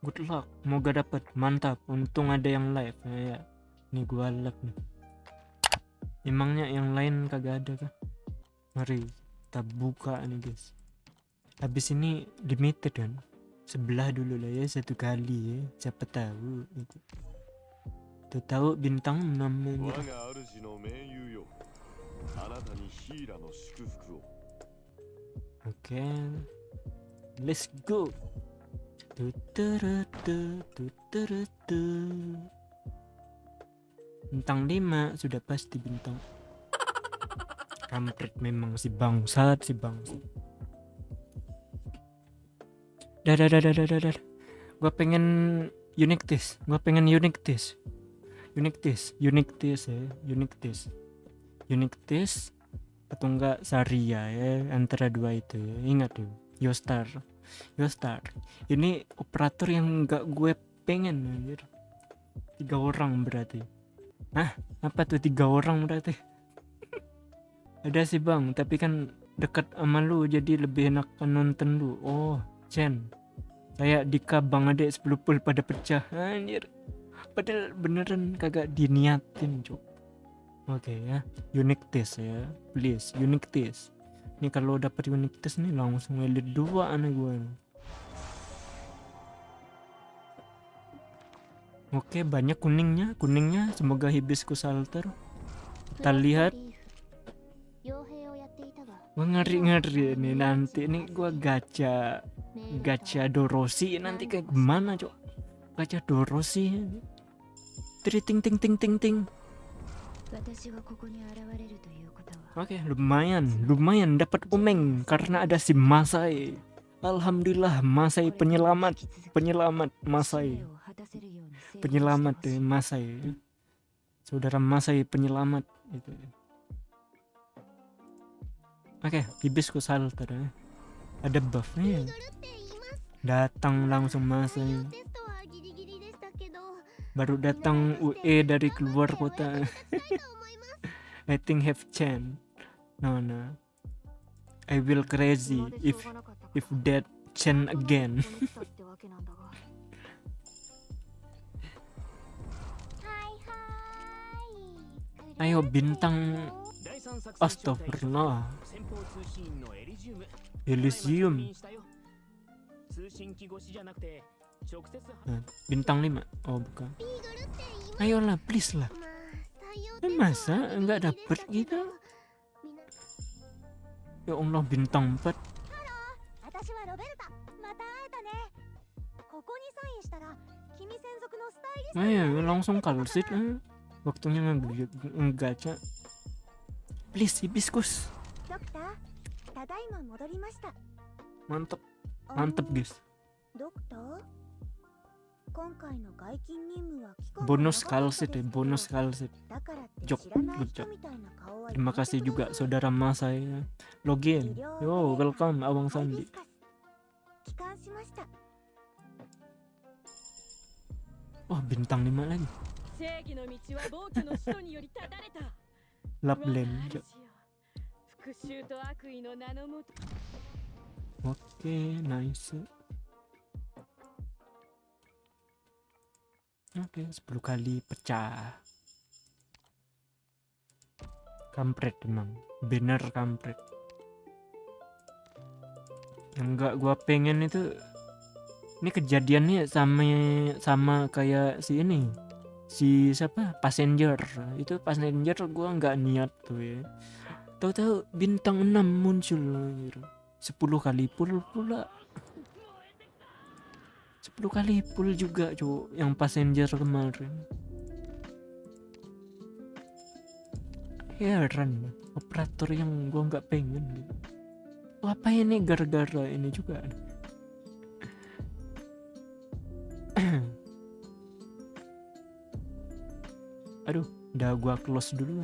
good luck. Moga dapat mantap. Untung ada yang live. Ya, ya. nih gua live nih. Emangnya yang lain kagak ada kah? Mari kita buka nih guys. Habis ini limited kan? Sebelah dulu lah ya satu kali ya. Siapa tahu itu. Tuh tahu bintang namanya oke. Okay. let's go. Bintang 5 sudah pasti bintang. Kampret memang si bangsat si bangsat. Dah dah dah dah dah dah. Gua pengen unique test. Gua pengen unique test. Unique test, unique test ya, unique test. Unique test atau enggak Saria ya antara dua itu ya ingat tuh Yostar Yostar ini operator yang enggak gue pengen anjir. Tiga orang berarti. Hah? Apa tuh tiga orang berarti? Ada sih bang tapi kan dekat sama lu jadi lebih enak nonton lu. Oh Chen. Kayak Dika bang adek 10 pul pada pecah. Anjir. Padahal beneran kagak diniatin cuk. Oke ya, unique test ya, please. Unique test ini kalau dapat unitas nih langsung elite dua aneh gue. Oke banyak kuningnya. Kuningnya semoga hibiscus alter kita lihat. Gue ngeri ngeri ini nanti. Ini gue gacha gacha dorosi nanti kayak gimana cok? Gacha dorosi tri ting ting ting ting ting. Oke, okay, lumayan, lumayan dapat umeng karena ada si Masai. Alhamdulillah Masai penyelamat, penyelamat Masai. Penyelamat deh Masai. Saudara Masai penyelamat itu. Oke, okay, bibisku salah. Eh. Ada buffnya. Ya? Datang langsung Masai baru datang UE dari keluar kota. I think have chance no no. I will crazy if if that chance again. Ayo bintang. Astagfirullah Elysium. Nah, bintang 5. Oh, bukan. Ayolah, please lah. Eh, masa nggak dapet gitu? Ya Allah, bintang 4. Ayo, iya, eh, langsung kalsit. Eh. Waktunya menggaca. Please, hibiscus Mantep. Mantep, guys. Dokter? bonus kalsit ya bonus kalsit jok good job terima kasih juga saudara mas saya login yo welcome abang sandi. oh bintang 5 lagi. Laplen, jok Oke, okay, nice. Oke. Oke, 10 kali pecah. Kampret emang. Bener kampret. Yang enggak gua pengen itu ini kejadiannya sama sama kayak si ini. Si siapa? Passenger. Itu passenger gua nggak niat tuh ya. Tahu-tahu bintang 6 muncul anjir. 10 kali full pula 10 kali full juga cuk yang passenger kemarin. Heran operator yang gua nggak pengen. Gitu. apa ini gara-gara ini juga? Aduh udah gua close dulu